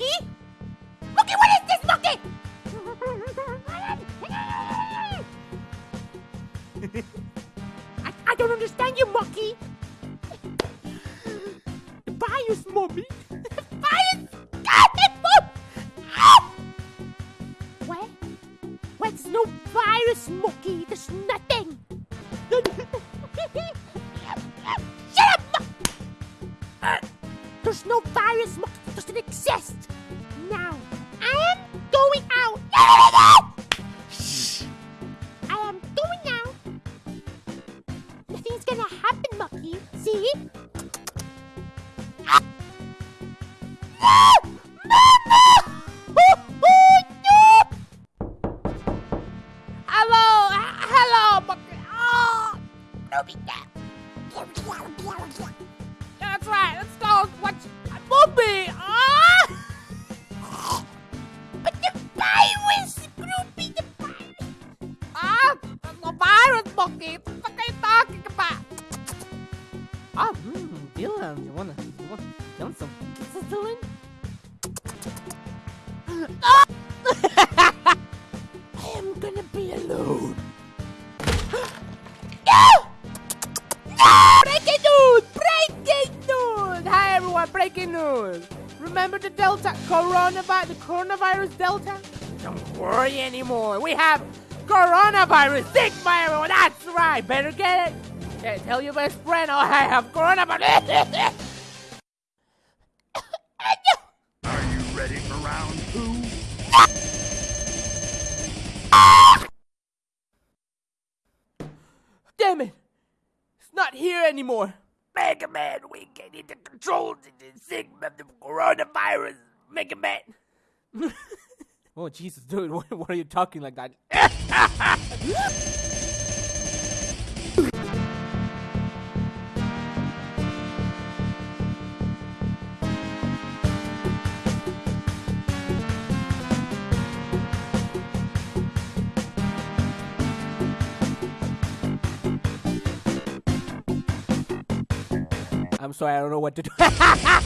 Monkey? Monkey, what is this, Monkey? I, I don't understand you, Monkey. The virus, mommy. The virus. God, it mom. What? What? There's no virus, Monkey. There's nothing. Shut up, Monkey. There's no virus, Monkey. It doesn't gonna happen, Monkey. See? Ah! That's right. Let's go watch movie. Ah! But the. Ah, the Monkey. You wanna, you? Ah! I am gonna be alone. no! No! Breaking news! Breaking news! Hi everyone, breaking news! Remember the Delta coronavirus, the coronavirus Delta? Don't worry anymore. We have coronavirus Sigma, everyone. That's right. Better get it. Yeah, tell your best friend. Oh, I have coronavirus. Are you ready for round two? Damn it! It's not here anymore. Mega Man, we can need to control the Sigma of the coronavirus. Mega Man. oh Jesus, dude, what, what are you talking like that? I'm sorry, I don't know what to do.